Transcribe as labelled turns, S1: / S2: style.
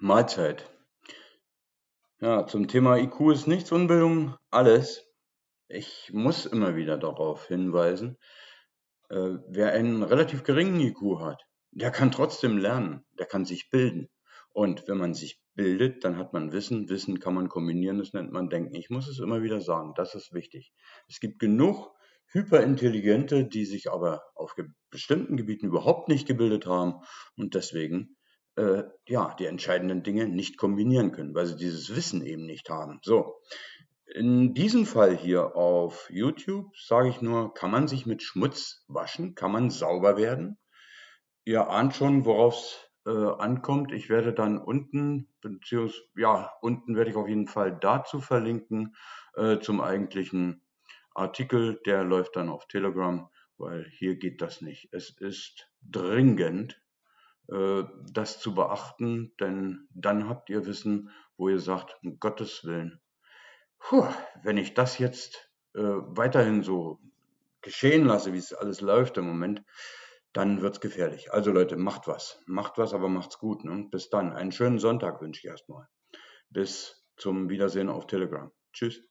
S1: Mahlzeit. Ja, zum Thema IQ ist nichts Unbildung alles. Ich muss immer wieder darauf hinweisen, äh, wer einen relativ geringen IQ hat, der kann trotzdem lernen, der kann sich bilden. Und wenn man sich bildet, dann hat man Wissen. Wissen kann man kombinieren, das nennt man Denken. Ich muss es immer wieder sagen, das ist wichtig. Es gibt genug Hyperintelligente, die sich aber auf bestimmten Gebieten überhaupt nicht gebildet haben und deswegen äh, ja, die entscheidenden Dinge nicht kombinieren können, weil sie dieses Wissen eben nicht haben. So, in diesem Fall hier auf YouTube sage ich nur, kann man sich mit Schmutz waschen? Kann man sauber werden? Ihr ahnt schon, worauf es äh, ankommt. Ich werde dann unten, beziehungsweise, ja, unten werde ich auf jeden Fall dazu verlinken, äh, zum eigentlichen Artikel. Der läuft dann auf Telegram, weil hier geht das nicht. Es ist dringend das zu beachten, denn dann habt ihr Wissen, wo ihr sagt, um Gottes Willen, puh, wenn ich das jetzt äh, weiterhin so geschehen lasse, wie es alles läuft im Moment, dann wird es gefährlich. Also Leute, macht was. Macht was, aber macht's gut. Ne? Bis dann. Einen schönen Sonntag wünsche ich erstmal. Bis zum Wiedersehen auf Telegram. Tschüss.